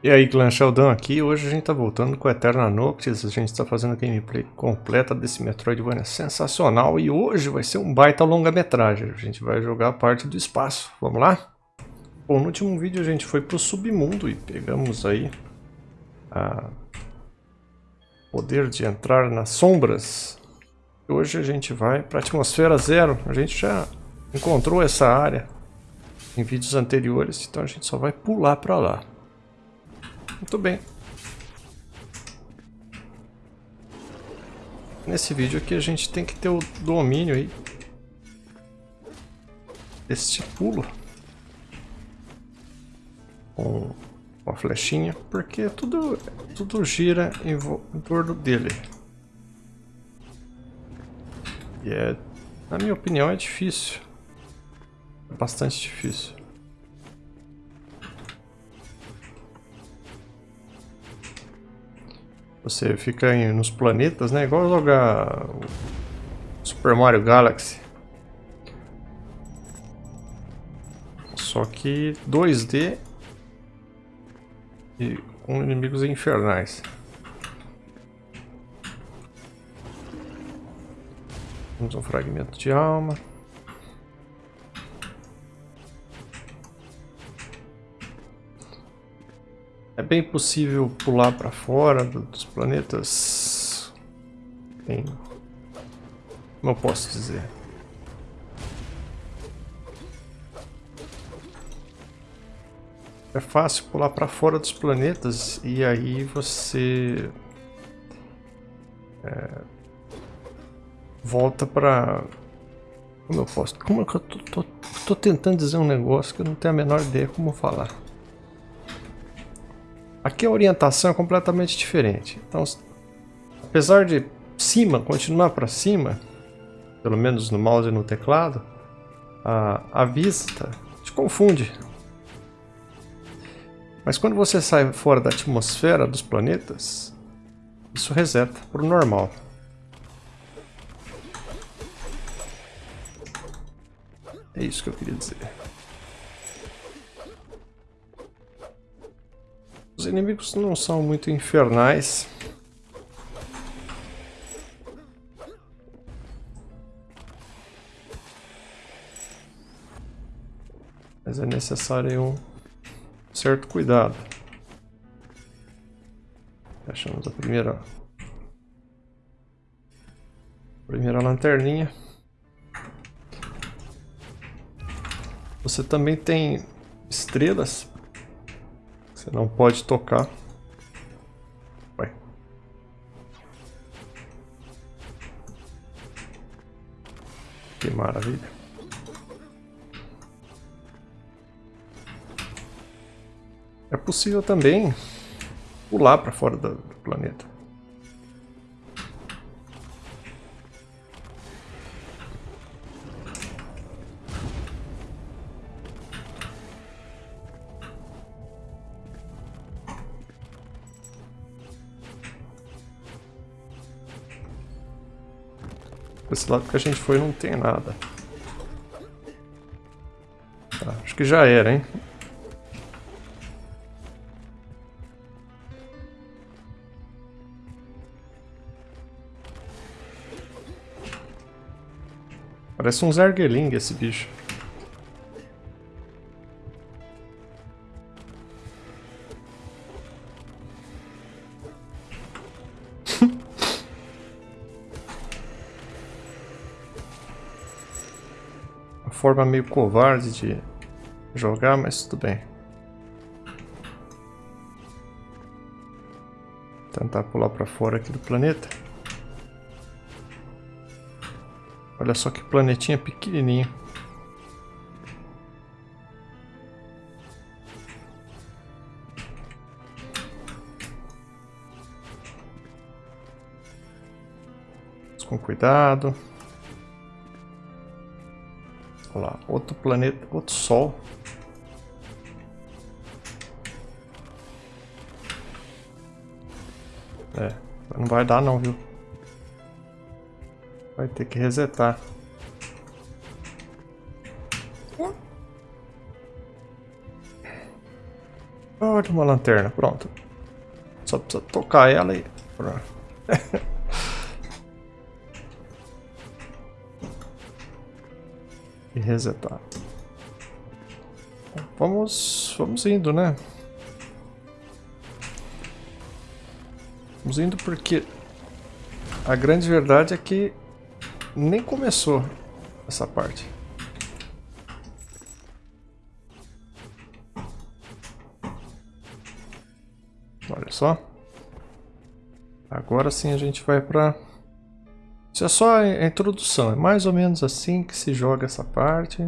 E aí, Clã Sheldon aqui. Hoje a gente tá voltando com Eterna Noctis. A gente está fazendo a gameplay completa desse Metroidvania sensacional. E hoje vai ser um baita longa-metragem. A gente vai jogar a parte do espaço. Vamos lá? Bom, no último vídeo a gente foi pro submundo e pegamos aí a poder de entrar nas sombras. Hoje a gente vai para a atmosfera zero. A gente já encontrou essa área em vídeos anteriores, então a gente só vai pular para lá. Muito bem. Nesse vídeo aqui a gente tem que ter o domínio aí deste pulo com uma flechinha, porque tudo, tudo gira em, em torno dele. E é, na minha opinião, é difícil. É bastante difícil. Você fica em, nos planetas, né? Igual jogar Super Mario Galaxy. Só que 2D e com inimigos infernais. Temos um fragmento de alma. É bem possível pular para fora dos planetas. Bem, como eu posso dizer? É fácil pular para fora dos planetas e aí você é, volta para como eu posso? Como é que eu tô, tô, tô tentando dizer um negócio que eu não tenho a menor ideia como falar? Aqui a orientação é completamente diferente. Então, apesar de cima continuar para cima, pelo menos no mouse e no teclado, a, a vista te confunde. Mas quando você sai fora da atmosfera dos planetas, isso reseta para o normal. É isso que eu queria dizer. Os inimigos não são muito infernais. Mas é necessário um certo cuidado. Achamos a primeira primeira lanterninha. Você também tem estrelas você não pode tocar. Vai. Que maravilha. É possível também pular para fora do planeta. Esse lado que a gente foi não tem nada. Tá, acho que já era, hein? Parece um Zergeling esse bicho. Forma meio covarde de jogar, mas tudo bem. Tentar pular para fora aqui do planeta. Olha só que planetinha pequenininho. Com cuidado. Lá, outro planeta, outro sol. É, não vai dar não, viu? Vai ter que resetar. Olha uma lanterna, pronto. Só precisa tocar ela e... resetar. Vamos, vamos indo, né? Vamos indo porque a grande verdade é que nem começou essa parte. Olha só. Agora sim a gente vai para... Isso é só a introdução, é mais ou menos assim que se joga essa parte.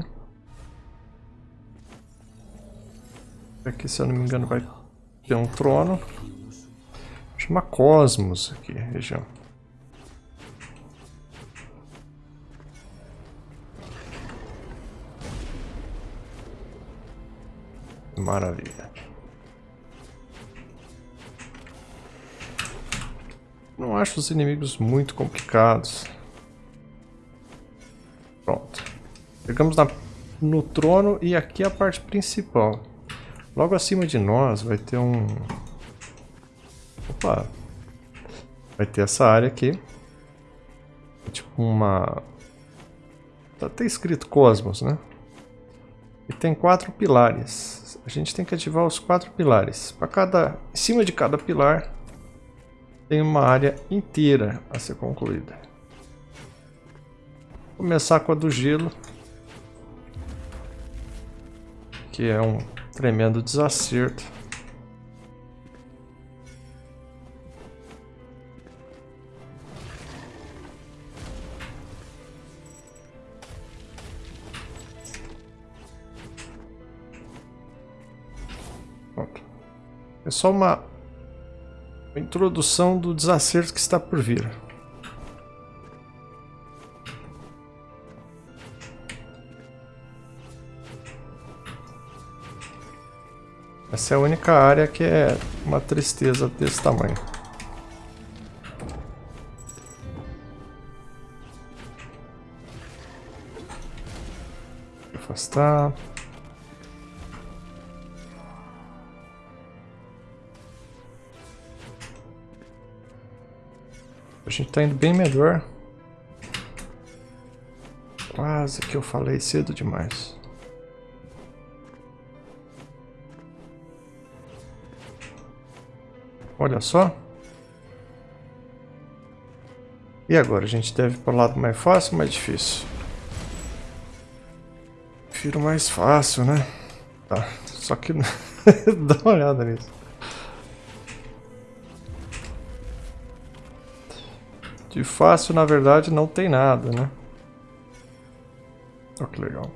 Aqui, se eu não me engano, vai ter um trono. Chama Cosmos aqui, região. Maravilha. Não acho os inimigos muito complicados. Pronto. Chegamos na, no trono e aqui é a parte principal. Logo acima de nós vai ter um... Opa! Vai ter essa área aqui. É tipo uma... Tá até escrito Cosmos, né? E tem quatro pilares. A gente tem que ativar os quatro pilares. Para cada... Em cima de cada pilar tem uma área inteira a ser concluída. Vou começar com a do gelo. Que é um tremendo desacerto. Pronto. É só uma introdução do desacerto que está por vir. Essa é a única área que é uma tristeza desse tamanho. Afastar. A gente tá indo bem melhor. Quase que eu falei cedo demais. Olha só. E agora? A gente deve ir para o lado mais fácil ou mais difícil? Prefiro mais fácil, né? Tá. Só que... Dá uma olhada nisso. De fácil, na verdade, não tem nada, né? Olha que legal.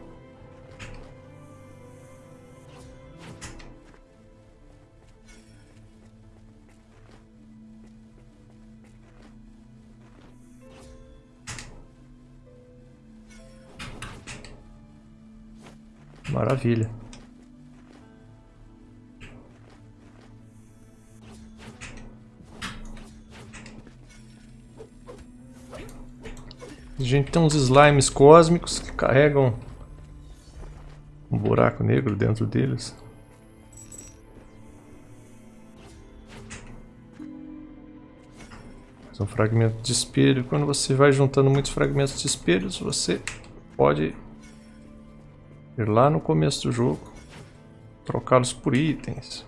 Maravilha. A gente tem uns slimes cósmicos que carregam um buraco negro dentro deles. Mais um fragmento de espelho. Quando você vai juntando muitos fragmentos de espelhos, você pode ir lá no começo do jogo, trocá-los por itens.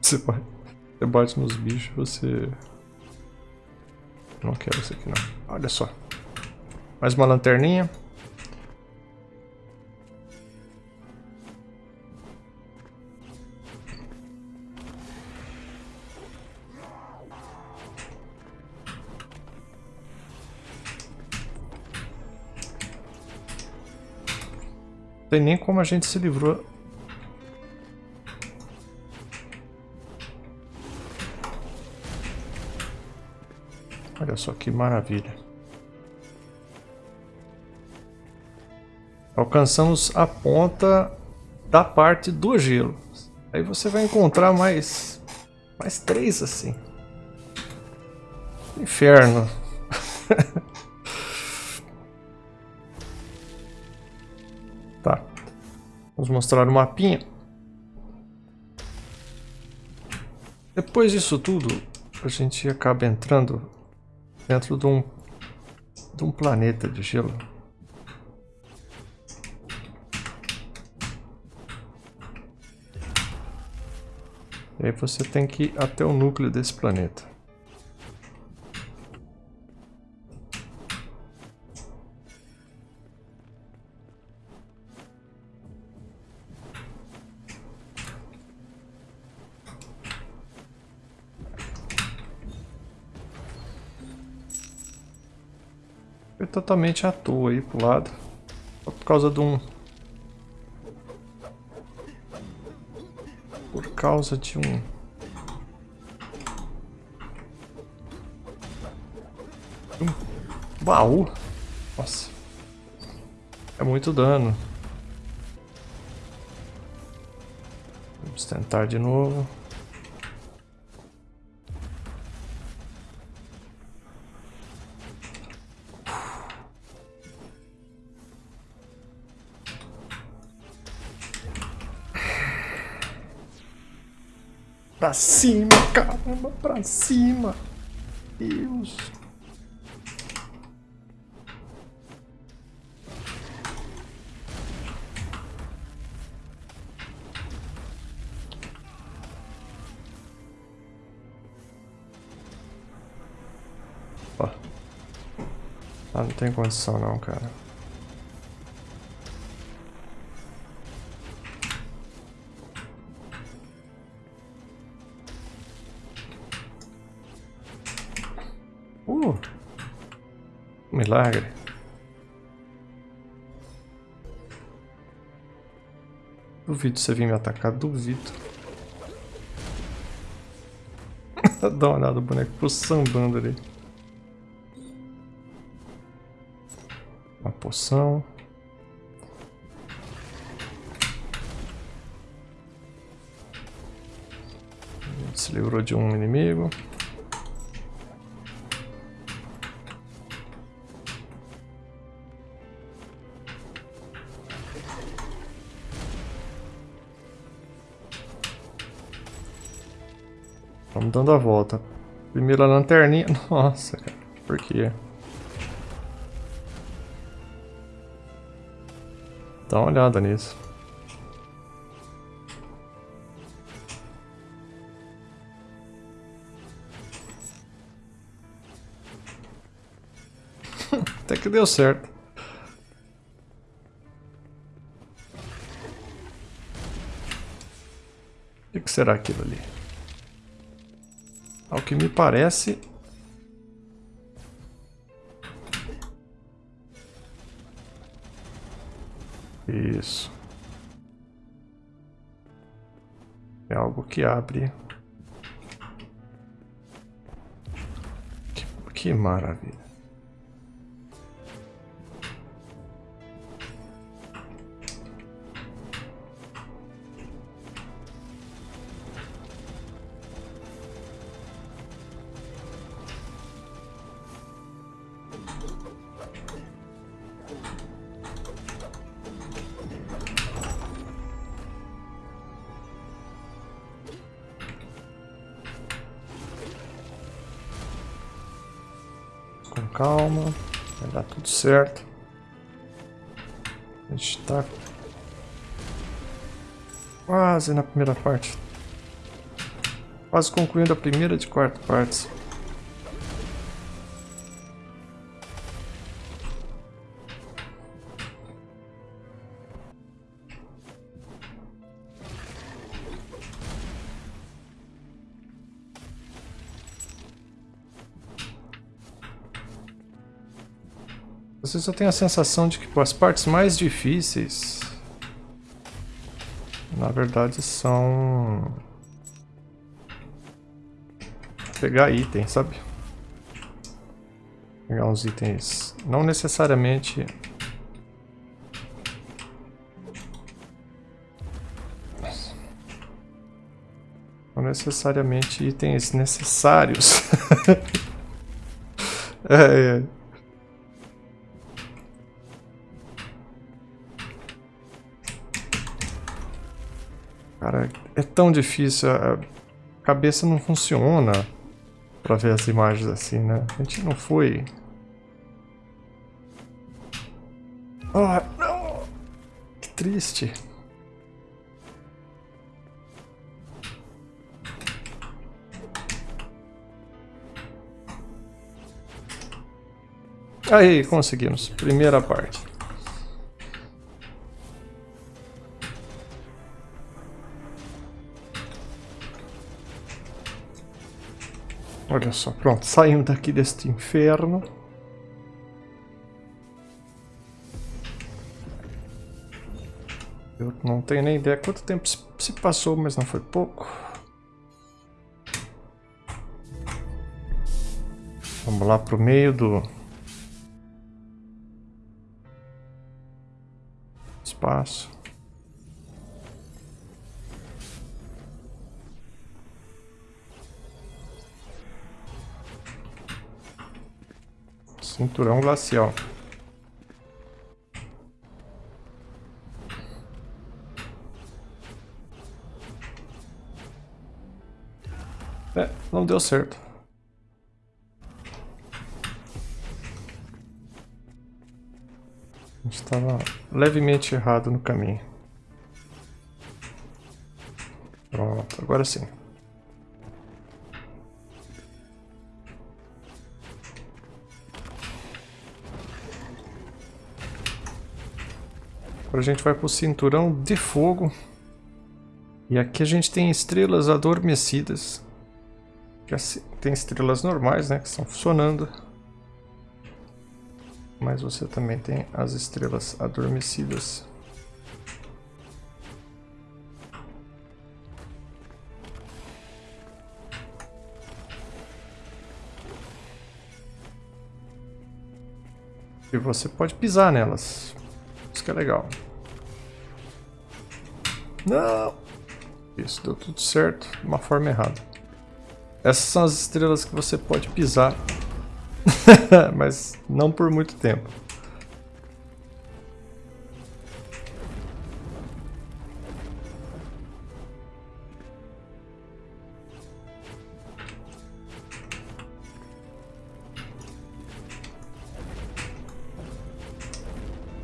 Você pode você bate nos bichos, você... Não quero isso aqui não. Olha só. Mais uma lanterninha. Não tem nem como a gente se livrou Olha só que maravilha. Alcançamos a ponta da parte do gelo. Aí você vai encontrar mais, mais três assim. Inferno. Vamos mostrar o mapinha. Depois disso tudo, a gente acaba entrando dentro de um, de um planeta de gelo. E aí você tem que ir até o núcleo desse planeta. Totalmente à toa aí pro lado. Só por causa de um causa de um... um baú. Nossa. É muito dano. Vamos tentar de novo. Pra cima, caramba, pra cima. Deus. Ah, não tem condição não, cara. Milagre. Duvido você vir me atacar, duvido. Dá uma olhada, o boneco pro sambando ali. Uma poção. Se livrou de um inimigo. Estamos dando a volta. Primeira lanterninha. Nossa, cara. Por quê? Dá uma olhada nisso. Até que deu certo. O que será aquilo ali? Que me parece... Isso. É algo que abre. Que, que maravilha. Tudo certo. A gente tá quase na primeira parte. Quase concluindo a primeira de quatro partes. Vezes eu tenho a sensação de que as partes mais difíceis na verdade são pegar itens, sabe? Pegar uns itens não necessariamente não necessariamente itens necessários. é, é. Cara, é tão difícil. A cabeça não funciona pra ver as imagens assim, né? A gente não foi... Ah, não! Que triste. Aí, conseguimos. Primeira parte. Olha só, pronto. Saímos daqui deste inferno. Eu não tenho nem ideia quanto tempo se passou, mas não foi pouco. Vamos lá pro meio do espaço. Cinturão glacial. É, não deu certo. A gente estava levemente errado no caminho. Pronto, agora sim. Agora a gente vai para o cinturão de fogo. E aqui a gente tem estrelas adormecidas. Tem estrelas normais, né, que estão funcionando. Mas você também tem as estrelas adormecidas. E você pode pisar nelas. Isso que é legal. Não! Isso, deu tudo certo de uma forma errada. Essas são as estrelas que você pode pisar Mas não por muito tempo.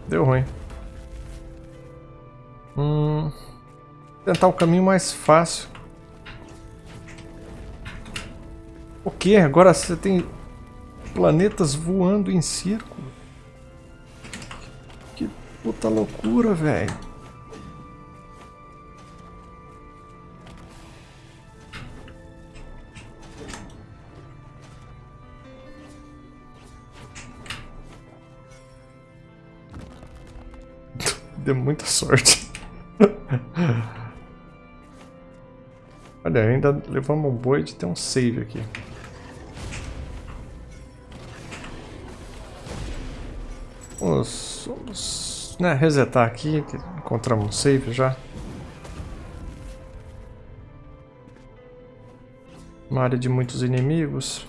Deu ruim. Tentar o caminho mais fácil. O que? Agora você tem planetas voando em círculo. Que puta loucura, velho. Deu muita sorte. Olha, ainda levamos um boi de ter um save aqui. Vamos, vamos né, resetar aqui, encontramos um save já. Uma área de muitos inimigos.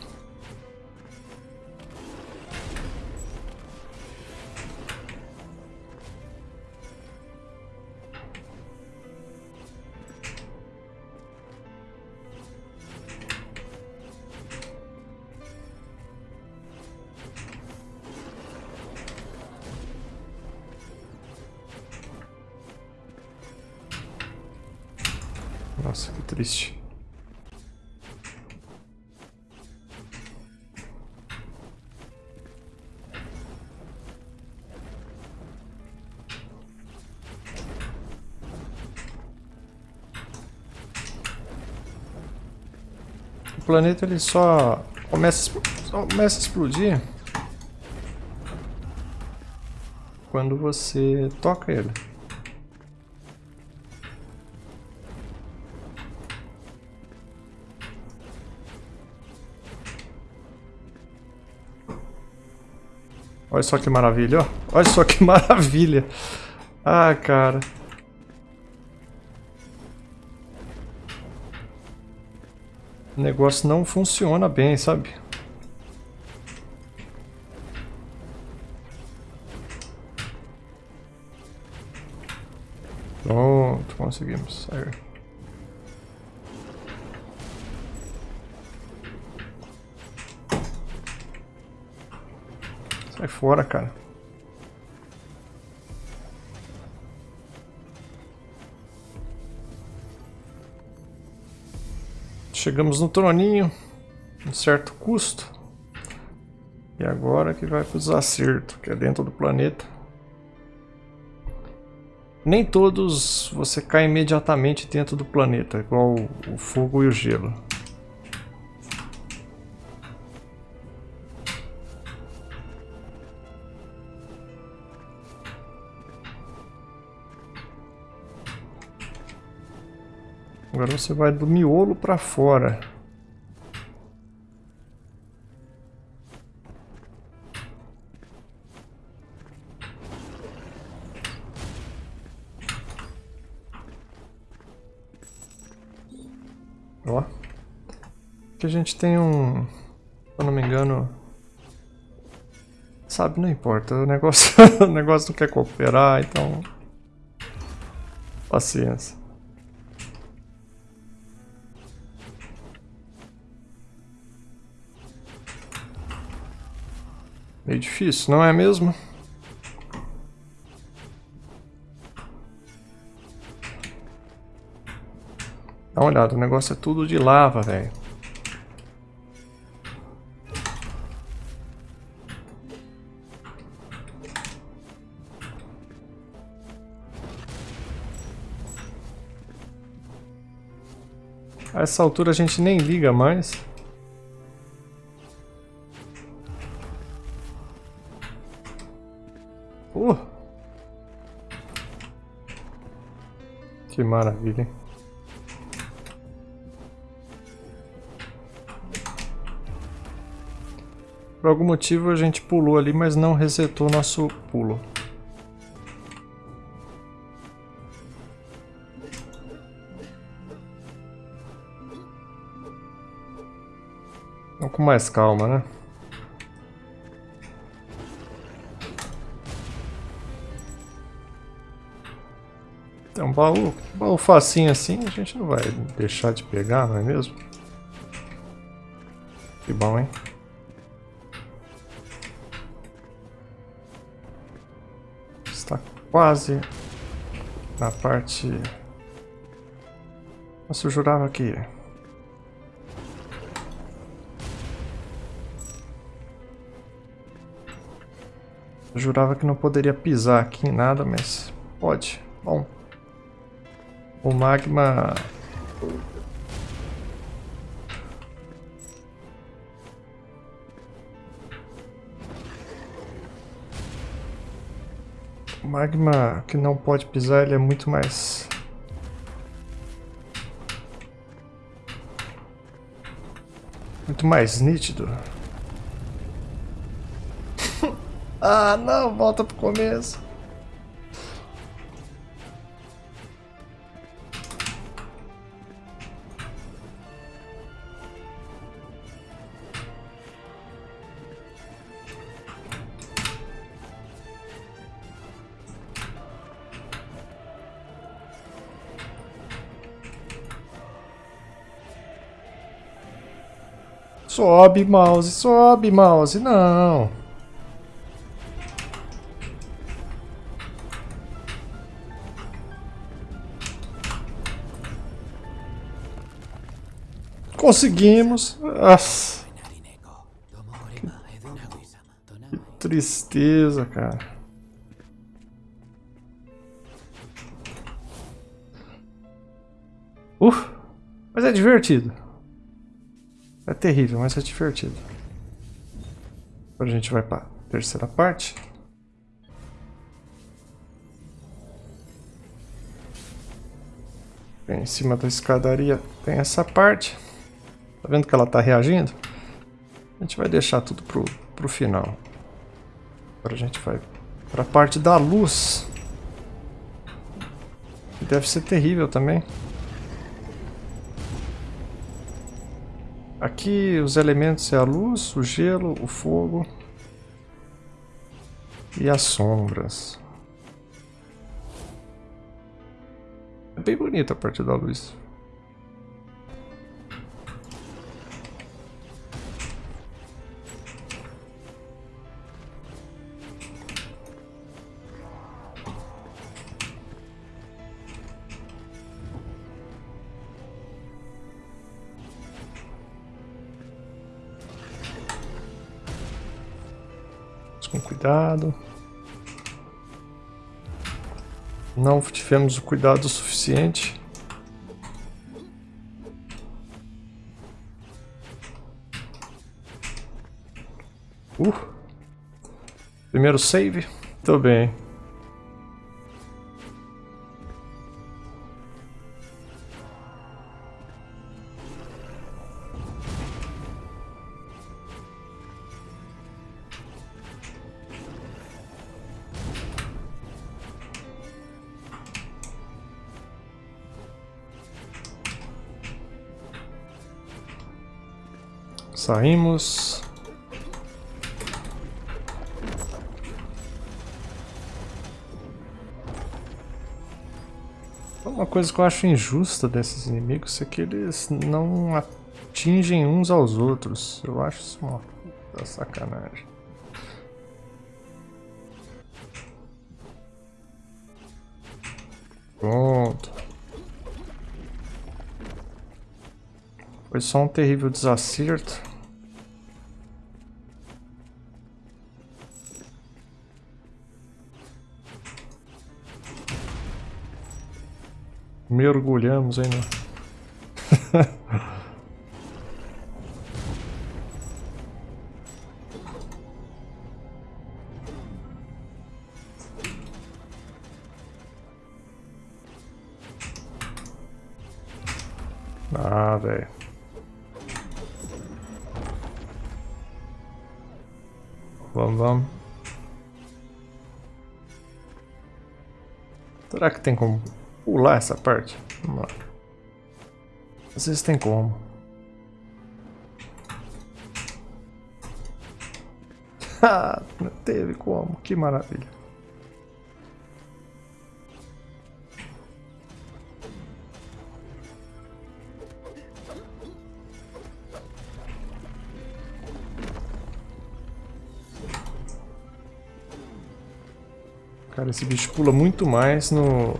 Triste. O planeta ele só começa, só começa a explodir quando você toca ele. Olha só que maravilha, ó. Olha só que maravilha. Ah, cara. O negócio não funciona bem, sabe? Pronto, conseguimos. Aí. Sai fora, cara. Chegamos no troninho. Um certo custo. E agora que vai para os acertos, que é dentro do planeta. Nem todos você cai imediatamente dentro do planeta, igual o fogo e o gelo. Agora você vai do miolo para fora. Ó. Que a gente tem um... Se eu não me engano... Sabe, não importa. O negócio, o negócio não quer cooperar, então... Paciência. Meio difícil, não é mesmo? Dá uma olhada, o negócio é tudo de lava, velho. A essa altura a gente nem liga mais. Uh! Que maravilha? Por algum motivo a gente pulou ali, mas não resetou nosso pulo. Com mais calma, né? Baú, baú facinho assim, a gente não vai deixar de pegar, não é mesmo? Que bom, hein? Está quase na parte... Nossa, eu jurava que... Eu jurava que não poderia pisar aqui em nada, mas pode. Bom. O magma... O magma que não pode pisar, ele é muito mais... Muito mais nítido. ah, não, volta pro começo. Sobe, mouse, sobe, mouse. Não. Conseguimos. Que tristeza, cara. Uf, mas é divertido. É terrível, mas é divertido. Agora a gente vai para a terceira parte. Bem, em cima da escadaria tem essa parte. Tá vendo que ela tá reagindo? A gente vai deixar tudo pro, pro final. Agora a gente vai para a parte da luz. Deve ser terrível também. Aqui os elementos é a luz, o gelo, o fogo e as sombras. É bem bonita a parte da luz. Cuidado. Não tivemos o cuidado suficiente. Uh. Primeiro save. Tô bem. Saímos. Uma coisa que eu acho injusta desses inimigos é que eles não atingem uns aos outros. Eu acho isso uma sacanagem. Pronto. Foi só um terrível desacerto. Mergulhamos aí no... ah, velho. Vamos, vamos. Será que tem como pular essa parte. Vamos lá. Às vezes tem como. Ah, teve como. Que maravilha. Cara, esse bicho pula muito mais no,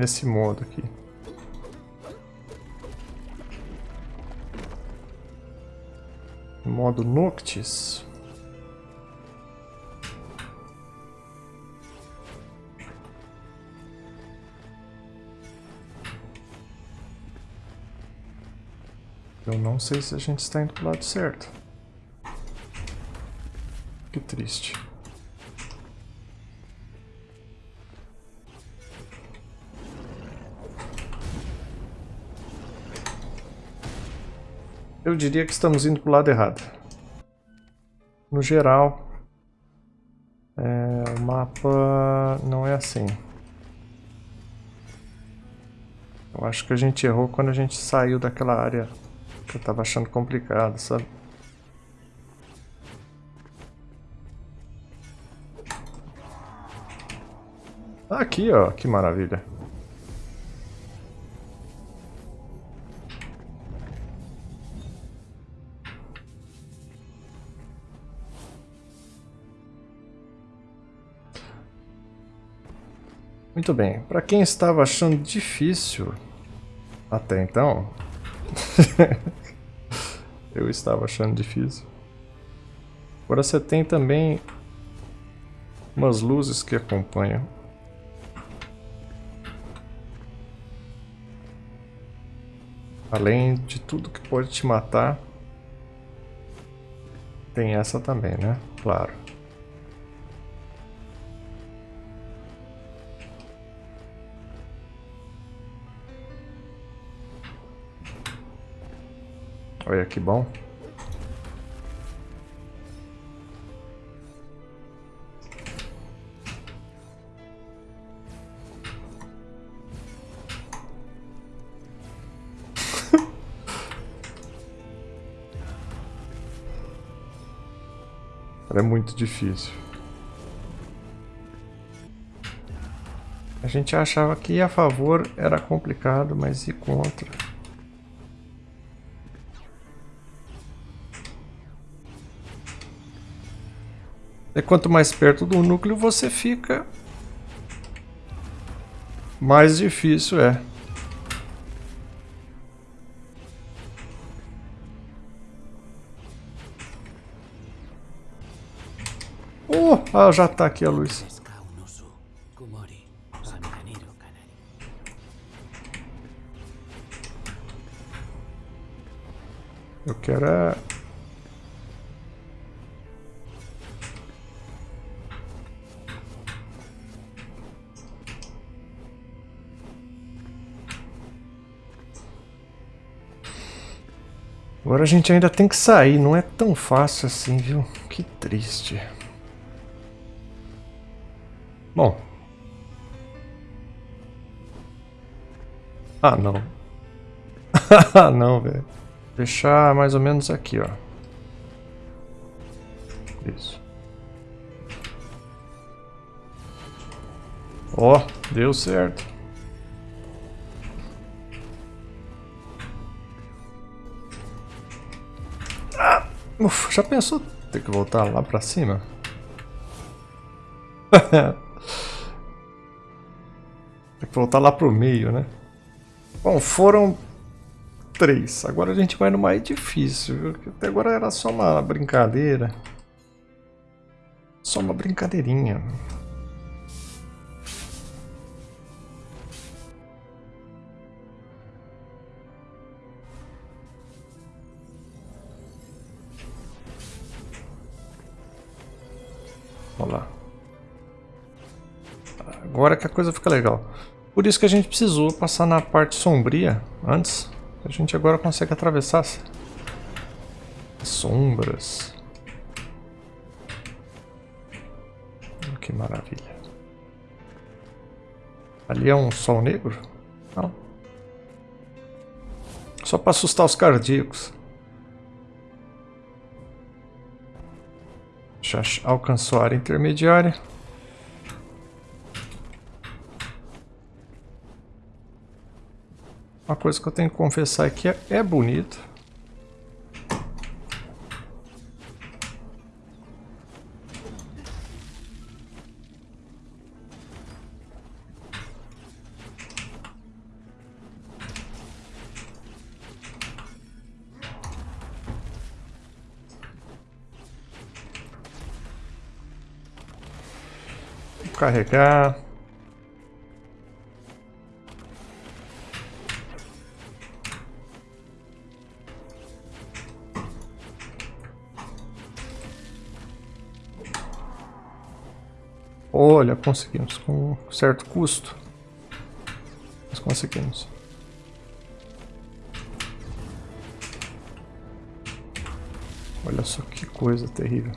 nesse modo aqui. Modo Noctis. Eu não sei se a gente está indo para o lado certo. Que triste. Eu diria que estamos indo para o lado errado. No geral, é, o mapa não é assim. Eu acho que a gente errou quando a gente saiu daquela área que eu estava achando complicado, sabe? Aqui, ó, que maravilha. Muito bem, para quem estava achando difícil até então, eu estava achando difícil. Agora você tem também umas luzes que acompanham. Além de tudo que pode te matar, tem essa também, né? Claro. Olha que bom. é muito difícil. A gente achava que a favor era complicado, mas e contra? É quanto mais perto do núcleo você fica, mais difícil é. Oh, ah, já está aqui a luz. Eu quero é gente ainda tem que sair, não é tão fácil assim, viu? Que triste. Bom. Ah, não. Ah, não, velho. Fechar mais ou menos aqui, ó. Isso. Ó, oh, deu certo. Uf, já pensou ter que voltar lá pra cima? Tem que voltar lá pro meio, né? Bom, foram três. Agora a gente vai no mais difícil, viu? Até agora era só uma brincadeira. Só uma brincadeirinha. Agora que a coisa fica legal. Por isso que a gente precisou passar na parte sombria antes. A gente agora consegue atravessar as sombras. Que maravilha. Ali é um sol negro? Não. Só para assustar os cardíacos. Já alcançou a área intermediária. Uma coisa que eu tenho que confessar é que é, bonito. Vou carregar. Olha, conseguimos com certo custo. Mas conseguimos. Olha só que coisa terrível.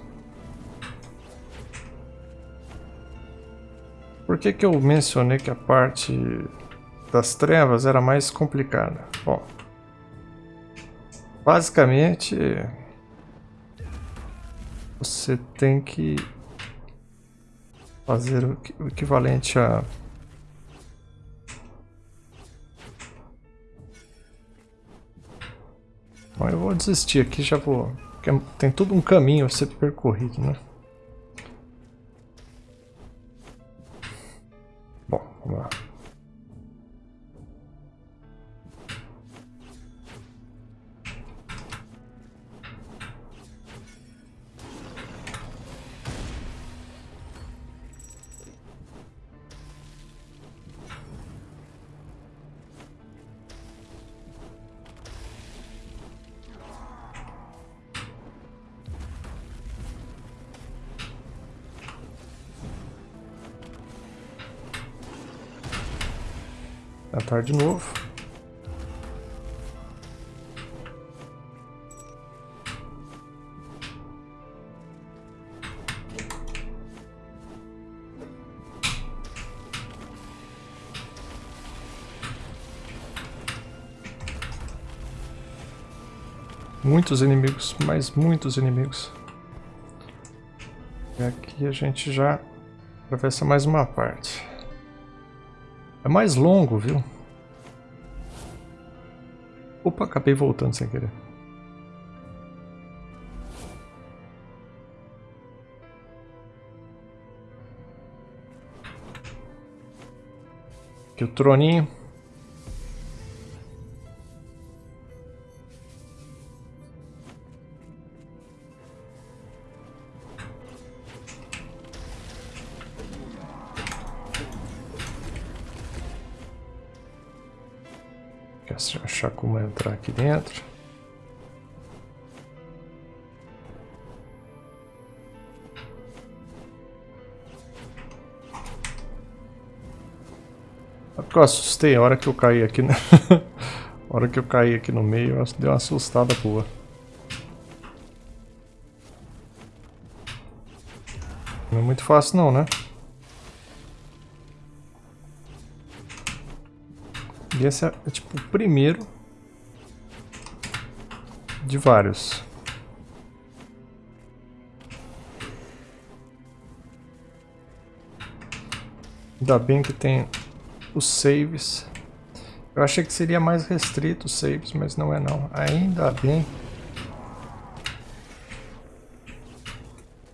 Por que, que eu mencionei que a parte das trevas era mais complicada? Bom, basicamente você tem que fazer o equivalente a Bom, eu vou desistir aqui, já vou... Tem tudo um caminho a ser percorrido, né? Tentar de novo. Muitos inimigos, mas muitos inimigos. E aqui a gente já atravessa mais uma parte. É mais longo, viu? Opa, acabei voltando sem querer. Aqui o troninho. Aqui dentro. porque eu assustei a hora que eu caí aqui. Na... a hora que eu caí aqui no meio, eu dei uma assustada boa. Não é muito fácil não, né? E esse é, é tipo o primeiro de vários. Ainda bem que tem os saves. Eu achei que seria mais restrito os saves, mas não é não. Ainda bem.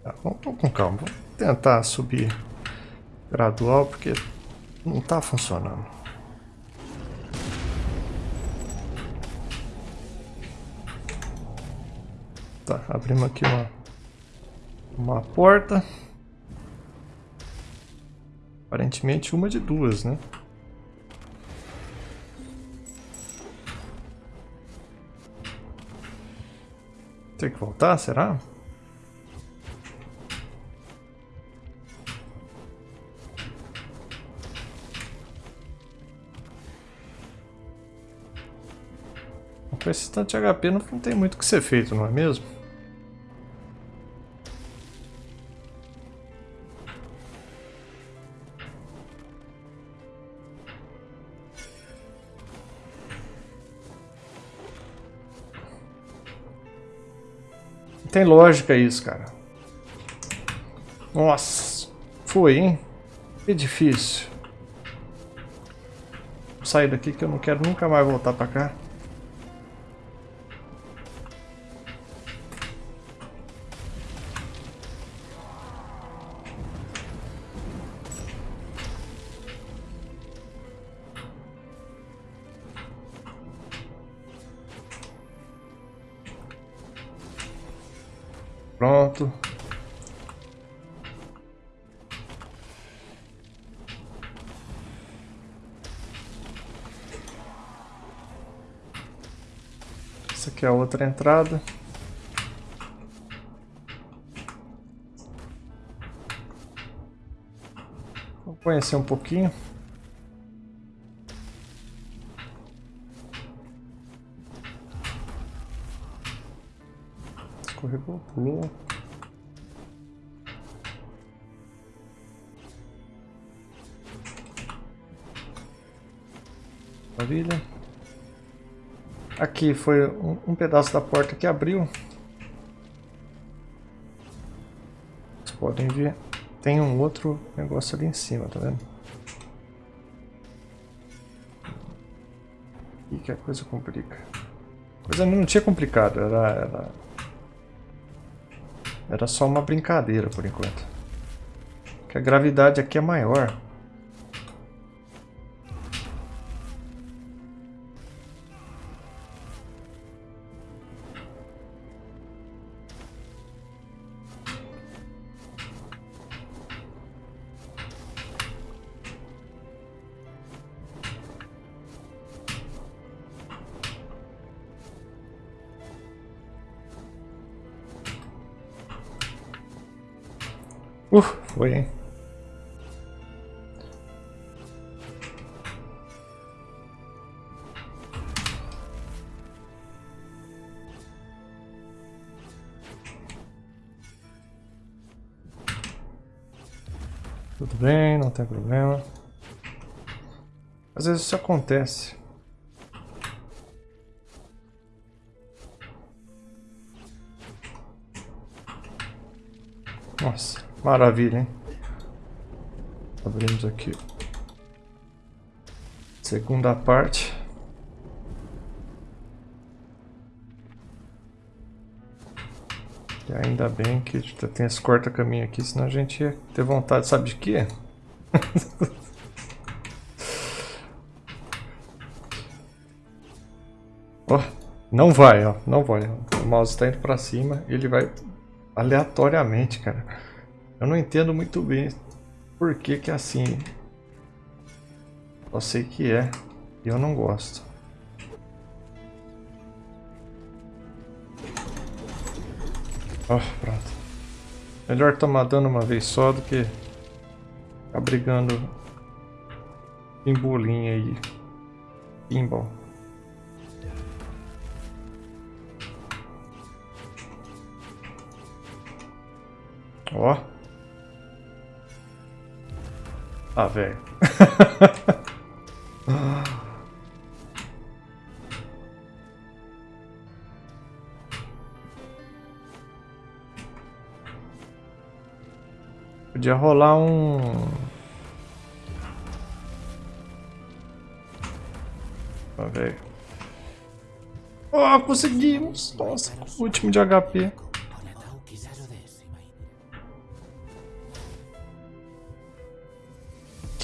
Tá, vamos, vamos com calma. Vamos tentar subir gradual, porque não está funcionando. Tá, abrimos aqui uma, uma porta. Aparentemente uma de duas, né? Tem que voltar, será? Com esse tanto de HP não tem muito o que ser feito, não é mesmo? Tem lógica isso, cara. Nossa. Foi, hein? Que difícil. Vou sair daqui que eu não quero nunca mais voltar pra cá. Outra entrada. Vou conhecer um pouquinho. escorregou, pulou. Maravilha. Aqui foi um, um pedaço da porta que abriu. Vocês podem ver. Tem um outro negócio ali em cima, tá vendo? E que a coisa complica. A coisa não tinha complicado, era, era era só uma brincadeira por enquanto. Que a gravidade aqui é maior. Isso acontece. Nossa. Maravilha, hein? Abrimos aqui. Segunda parte. E ainda bem que tem esse corta-caminho aqui, senão a gente ia ter vontade, sabe de quê? Não vai, ó. Não vai. O mouse está indo para cima ele vai aleatoriamente, cara. Eu não entendo muito bem por que que é assim. Só sei que é e eu não gosto. Ó, oh, pronto. Melhor tomar dano uma vez só do que ficar brigando em bolinha aí. Pinball. Ó. Ah, velho. Podia rolar um... Ah, velho. Oh, conseguimos! Nossa, último de HP.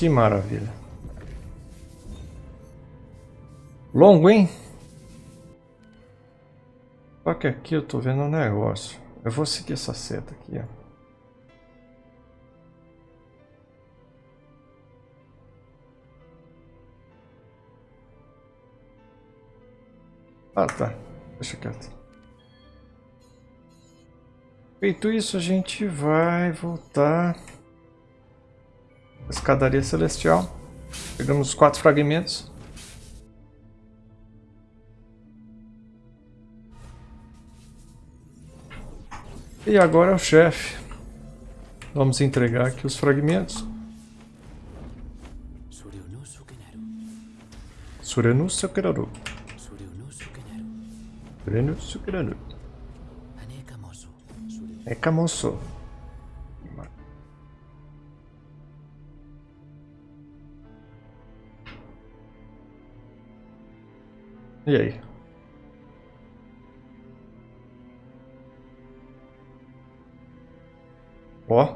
Que maravilha. Longo, hein? Só que aqui eu tô vendo um negócio. Eu vou seguir essa seta aqui, ó. Ah, tá. Deixa quieto. Feito isso, a gente vai voltar... Escadaria celestial. Pegamos os quatro fragmentos. E agora é o chefe. Vamos entregar aqui os fragmentos. Surenu Sukeraru. Surenu Sukeraru. Ekamoso. Aí? Ó.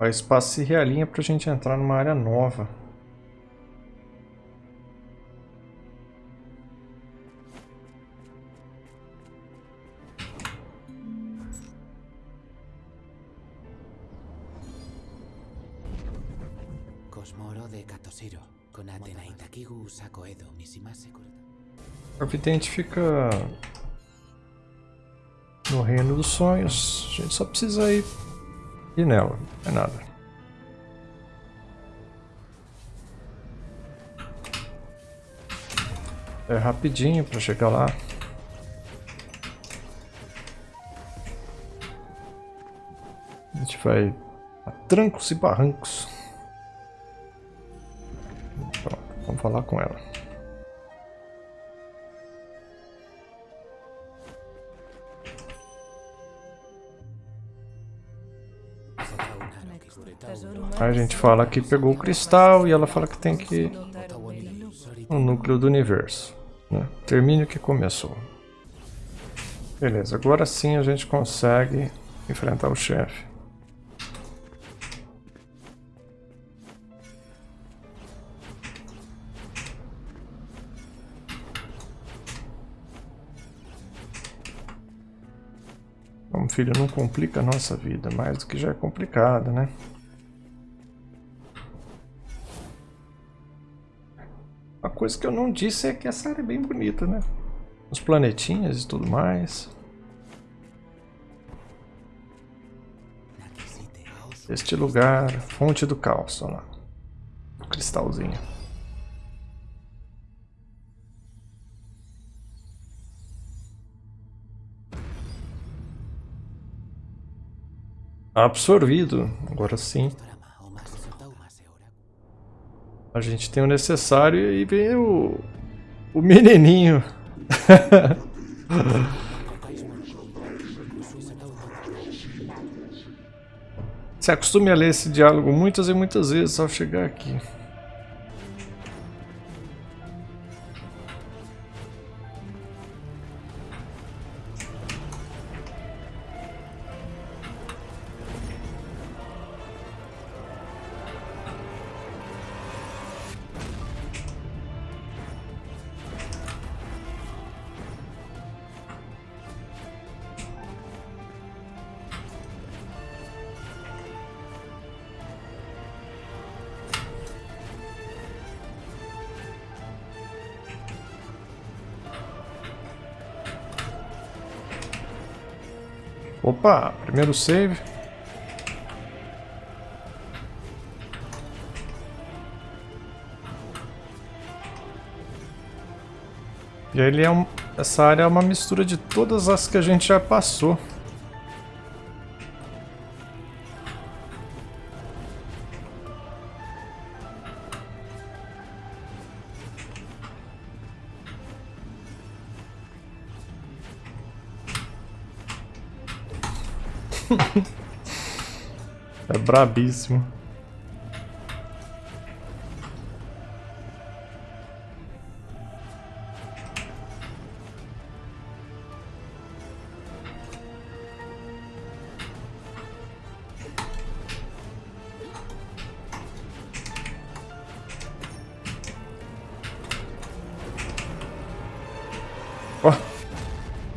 O espaço se realinha para a gente entrar numa área nova. O vidente fica no reino dos sonhos. A gente só precisa ir, ir nela, não é nada. É rapidinho para chegar lá. A gente vai a trancos e barrancos. Pronto, vamos falar com ela. A gente fala que pegou o cristal e ela fala que tem que no núcleo do universo. Né? Termine o que começou. Beleza, agora sim a gente consegue enfrentar o chefe. Filho, não complica a nossa vida, mais do que já é complicada, né? Uma coisa que eu não disse é que essa área é bem bonita, né? Os planetinhas e tudo mais. Este lugar, fonte do caos, olha lá. O cristalzinho. Absorvido, agora sim. A gente tem o necessário e vem o, o menininho. Se acostume a ler esse diálogo muitas e muitas vezes ao chegar aqui. Opa, primeiro save. E aí ele é um, essa área é uma mistura de todas as que a gente já passou. Brabíssimo.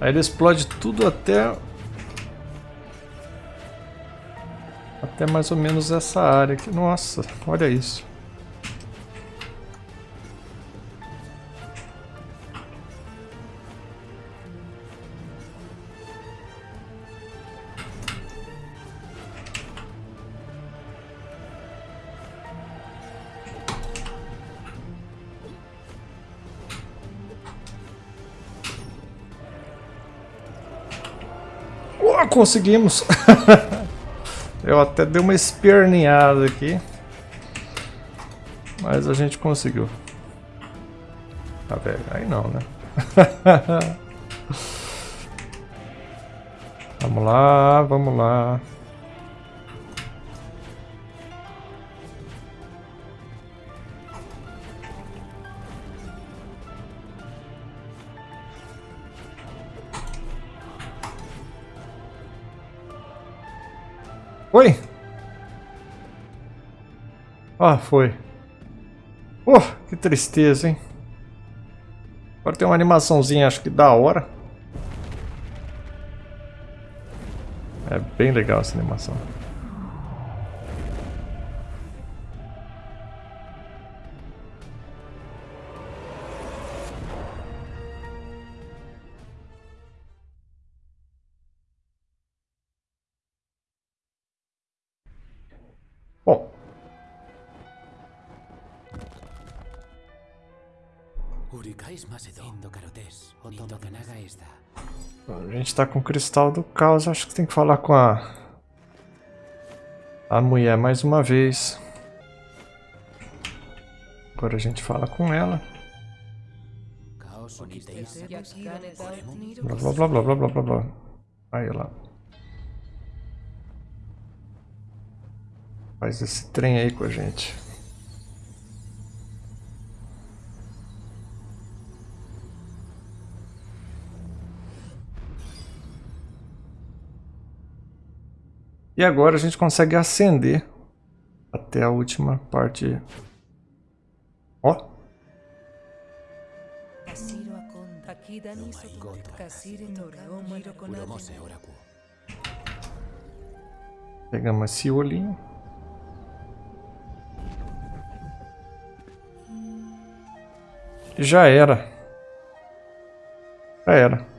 Aí ele explode tudo até... Até mais ou menos essa área aqui. Nossa, olha isso. Oh, conseguimos! Eu até dei uma esperneada aqui. Mas a gente conseguiu. Tá velho, aí não, né? vamos lá, vamos lá. Ah, foi. Oh, que tristeza, hein? Agora tem uma animaçãozinha, acho que da hora. É bem legal essa animação. A gente tá com o cristal do caos, acho que tem que falar com a... A mulher mais uma vez. Agora a gente fala com ela. Blá blá blá blá blá blá blá blá. Aí lá. Faz esse trem aí com a gente. E agora a gente consegue ascender até a última parte. Ó. Pegamos esse olhinho. Já era. Já era.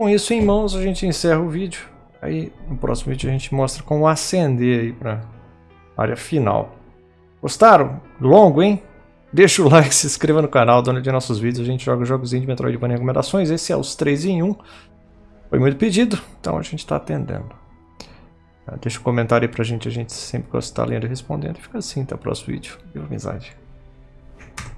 Com isso em mãos, a gente encerra o vídeo. Aí, no próximo vídeo, a gente mostra como acender aí pra área final. Gostaram? Longo, hein? Deixa o like, se inscreva no canal, dona de nossos vídeos. A gente joga jogos de Metroidvania recomendações. Esse é os 3 em 1. Foi muito pedido, então a gente está atendendo. Deixa um comentário aí pra gente, a gente sempre gosta de estar lendo e respondendo. Fica assim, até o próximo vídeo. Viva amizade.